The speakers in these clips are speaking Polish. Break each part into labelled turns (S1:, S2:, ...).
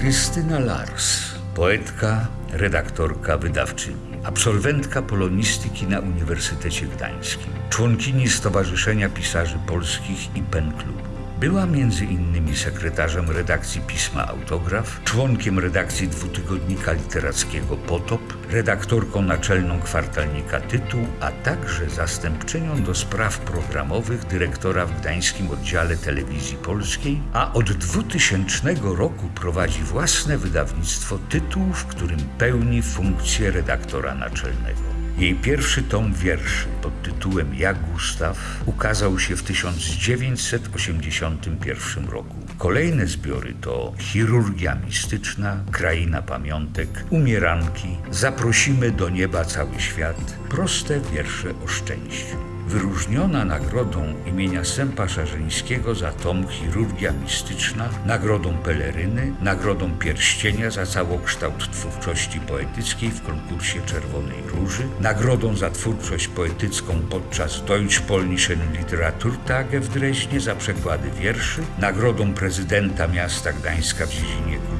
S1: Krystyna Lars, poetka, redaktorka, wydawczyni, absolwentka polonistyki na Uniwersytecie Gdańskim, członkini Stowarzyszenia Pisarzy Polskich i Pen Klubu. Była między innymi sekretarzem redakcji pisma Autograf, członkiem redakcji dwutygodnika literackiego Potop, redaktorką naczelną kwartalnika Tytuł, a także zastępczynią do spraw programowych dyrektora w gdańskim oddziale telewizji polskiej, a od 2000 roku prowadzi własne wydawnictwo Tytuł, w którym pełni funkcję redaktora naczelnego. Jej pierwszy tom wierszy pod tytułem Ja Gustaw ukazał się w 1981 roku. Kolejne zbiory to Chirurgia Mistyczna, Kraina Pamiątek, Umieranki, Zaprosimy do nieba cały świat, proste wiersze o szczęściu. Wyróżniona nagrodą imienia Sępa Szarzyńskiego za tom Chirurgia Mistyczna, nagrodą Peleryny, nagrodą Pierścienia za całokształt twórczości poetyckiej w konkursie Czerwonej Róży, nagrodą za twórczość poetycką podczas Deutsch-Polnischen Literaturtage w Dreźnie za przekłady wierszy, nagrodą prezydenta miasta Gdańska w dziedzinie kultury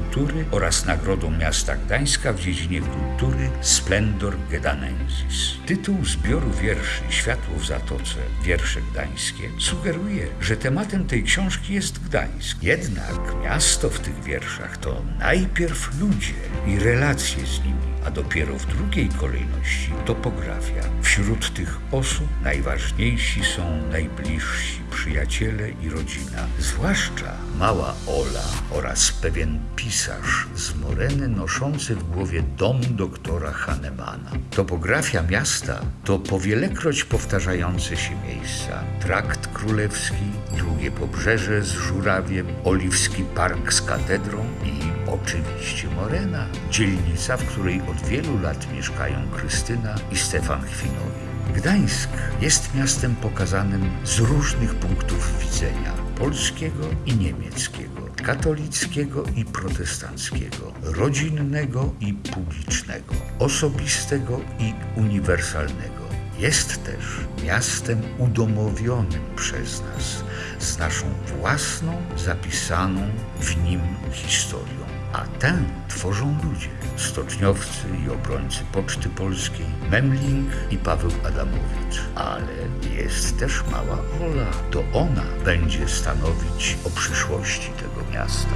S1: oraz nagrodą miasta Gdańska w dziedzinie kultury Splendor Gedanensis. Tytuł zbioru wierszy Światło w Zatoce, wiersze gdańskie, sugeruje, że tematem tej książki jest Gdańsk. Jednak miasto w tych wierszach to najpierw ludzie i relacje z nimi, a dopiero w drugiej kolejności topografia. Wśród tych osób najważniejsi są najbliżsi przyjaciele i rodzina, zwłaszcza mała Ola oraz pewien pisarz z Moreny noszący w głowie dom doktora Hahnemana. Topografia miasta to powielekroć powtarzające się miejsca. Trakt Królewski, długie pobrzeże z żurawiem, oliwski park z katedrą i oczywiście Morena, dzielnica, w której od wielu lat mieszkają Krystyna i Stefan Chwinowie. Gdańsk jest miastem pokazanym z różnych punktów widzenia polskiego i niemieckiego, katolickiego i protestanckiego, rodzinnego i publicznego, osobistego i uniwersalnego. Jest też miastem udomowionym przez nas, z naszą własną, zapisaną w nim historią. A tę tworzą ludzie, stoczniowcy i obrońcy Poczty Polskiej, Memling i Paweł Adamowicz. Ale jest też mała Ola. To ona będzie stanowić o przyszłości tego miasta.